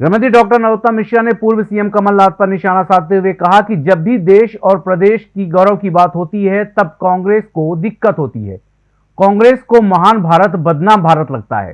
गृहमंत्री डॉक्टर नरोत्तम मिश्रा ने पूर्व सीएम कमलनाथ पर निशाना साधते हुए कहा कि जब भी देश और प्रदेश की गौरव की बात होती है, तब कांग्रेस को दिक्कत होती है। कांग्रेस को महान भारत, बदनाम भारत लगता है।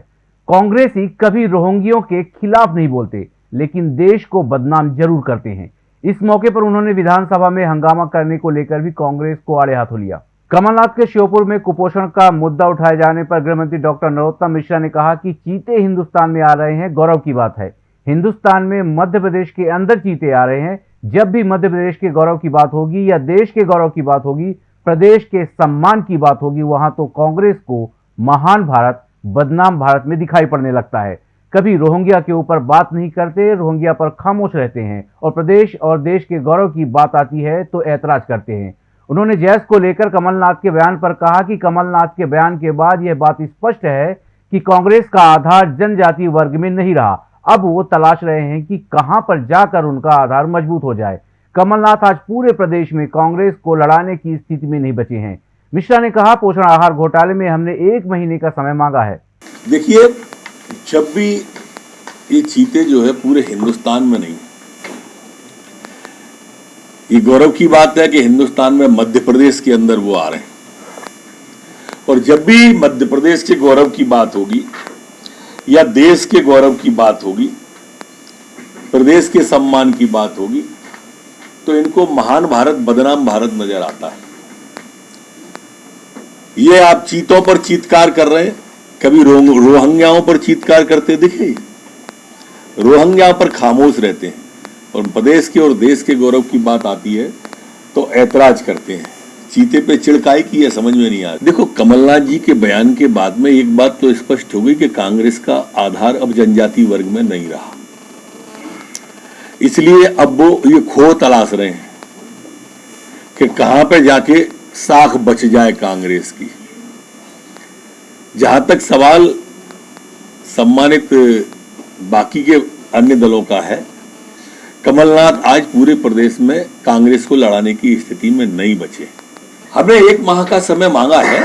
कांग्रेस ही कभी रोहंगियों के खिलाफ नहीं बोलते, लेकिन देश को बदनाम ज़रूर करते हैं। इस मौके पर उन्होंने विधानसभा में हंगामा करने को लेकर भी कांग्रेस को आड़े हाथों लिया। कमलनाथ के श्योपुर में कुपोषण का मुद्दा उठाए जाने पर गृहमंत्री डॉक्टर नरोत्तम मिश्रा ने कहा कि चीते हिंदुस्तान में आ रहे हैं, गौरव की बात है। हिंदुस्तान में मध्य प्रदेश के अंदर चीते आ रहे हैं। जब भी मध्य प्रदेश के गौरव की बात होगी या देश के गौरव की बात होगी, प्रदेश के सम्मान की बात होगी, वहाँ तो कांग्रेस को महान भारत, बदनाम भारत में दिखाई पड़ने लगता है। कभी रोहिंग्या के ऊपर बात नहीं करते, रोहिंग्या पर खामोश रहते हैं और प्रदेश और देश के गौरव की बात आती है तो ऐतराज करते हैं। उन्होंने जैस को लेकर कमलनाथ के बयान पर कहा कि कमलनाथ के बयान के बाद यह बात स्पष्ट है कि कांग्रेस का आधार जनजाति वर्ग में नहीं रहा। अब वो तलाश रहे हैं कि कहाँ पर जाकर उनका आधार मज़बूत हो जाए। कमलनाथ आज पूरे प्रदेश में कांग्रेस को लड़ाने की स्थिति में नहीं बचे हैं। मिश्रा ने कहा, पोषण आहार घोटाले में हमने एक महीने का समय मांगा है। देखिए, जब भी ये चीते जो है पूरे हिंदुस्तान में नहीं ये गौरव की बात है कि हिंदुस्तान में मध्य प्रदेश के अंदर वो आ रहे हैं। और जब भी मध्य प्रदेश के गौरव की बात होगी या देश के गौरव की बात होगी प्रदेश के सम्मान की बात होगी तो इनको महान भारत बदनाम भारत नज़र आता है। ये आप चीतों पर चीतकार कर रहे हैं। कभी रो, रोहंग्याओं पर चीतकार करते दिखे? रोहंग्या पर खामोश रहते हैं। और प्रदेश के और देश के गौरव की बात आती है तो ऐतराज करते हैं। चीते पे चिड़काई की है, समझ में नहीं आ देखो, कमलनाथ जी के बयान के बाद में एक बात तो स्पष्ट हो गई कि कांग्रेस का आधार अब जनजाति वर्ग में नहीं रहा। इसलिए अब वो ये खो तलाश रहे हैं कि कहाँ पे जाके साख बच जाए कांग्रेस की। जहाँ तक सवाल सम्मानित बाकी के अन्य दलों का है, कमलनाथ आज पूरे प्रदेश में कांग्रेस को लड़ाने की स्थिति में नहीं बचे। हमने एक माह का समय मांगा है,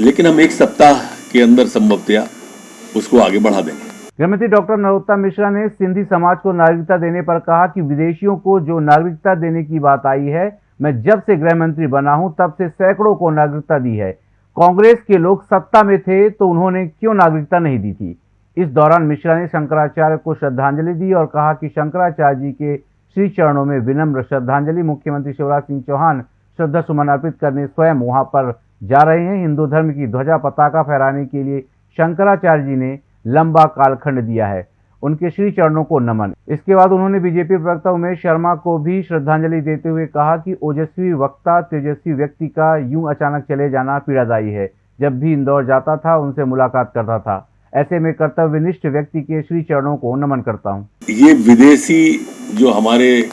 लेकिन हम एक सप्ताह के अंदर संभवतया उसको आगे बढ़ा देंगे। गृहमंत्री डॉक्टर नरोत्तम मिश्रा ने सिंधी समाज को नागरिकता देने पर कहा कि विदेशियों को जो नागरिकता देने की बात आई है, मैं जब से गृह मंत्री बना हूँ, तब से सैकड़ों को नागरिकता दी है। कांग्रेस के लोग सत्ता में थे तो उन्होंने क्यों नागरिकता नहीं दी थी? इस दौरान मिश्रा ने शंकराचार्य को श्रद्धांजलि दी और कहा कि शंकराचार्य जी के श्री चरणों में विनम्र श्रद्धांजलि। मुख्यमंत्री शिवराज सिंह चौहान श्रद्धा सुमन अर्पित करने स्वयं वहाँ पर जा रहे हैं। हिंदू धर्म की ध्वजा पताका फहराने के लिए शंकराचार्य जी ने लंबा कालखंड दिया है। उनके श्री चरणों को नमन। इसके बाद उन्होंने बीजेपी प्रवक्ता उमेश शर्मा को भी श्रद्धांजलि देते हुए कहा कि ओजस्वी वक्ता, तेजस्वी व्यक्ति का यूँ अचानक चले जाना पीड़ादायी है। जब भी इंदौर जाता था, उनसे मुलाकात करता था। ऐसे में कर्तव्यनिष्ठ व्यक्ति के श्री चरणों को नमन करता हूँ। ये विदेशी जो हमारे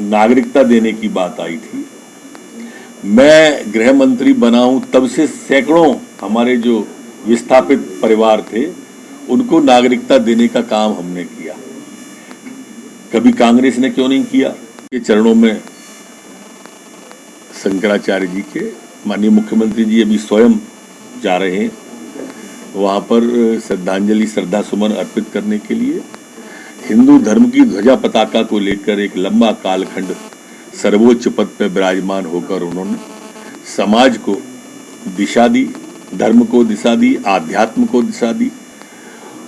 नागरिकता देने की बात आई थी मैं गृह मंत्री बना हूँ, तब से सैकड़ों हमारे जो विस्थापित परिवार थे, उनको नागरिकता देने का काम हमने किया। कभी कांग्रेस ने क्यों नहीं किया? ये चरणों में शंकराचार्य जी के, माननीय मुख्यमंत्री जी अभी स्वयं जा रहे हैं, वहाँ पर श्रद्धांजलि, श्रद्धा सुमन अर्पित करने के लिए, हिंदू धर्म की ध्वजा पताका को लेकर एक लंबा कालखंड सर्वोच्च पद पर विराजमान होकर उन्होंने समाज को दिशा दी, धर्म को दिशा दी, आध्यात्म को दिशा दी।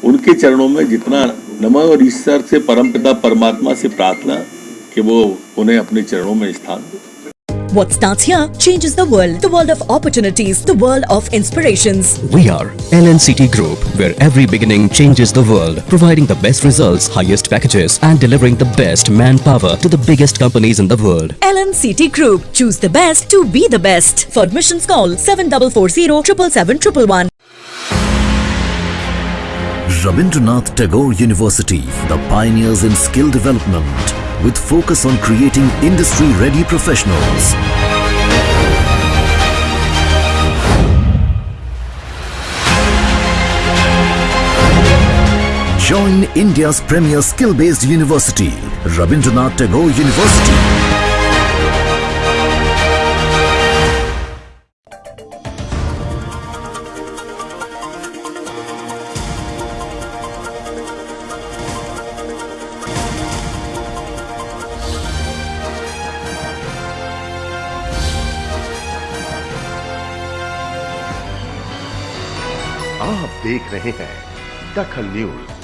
उनके चरणों में जितना नमन और ईश्वर से परमपिता परमात्मा से प्रार्थना कि वो उन्हें अपने चरणों में स्थान दे। What starts here changes the world. The world of opportunities. The world of inspirations. We are LNCT Group, where every beginning changes the world, providing the best results, highest packages, and delivering the best manpower to the biggest companies in the world. LNCT Group. Choose the best to be the best. For admissions, call 7440 777 Rabindranath Tagore University, the pioneers in skill development, with focus on creating industry-ready professionals. Join India's premier skill-based university, Rabindranath Tagore University. आप देख रहे हैं दखल news.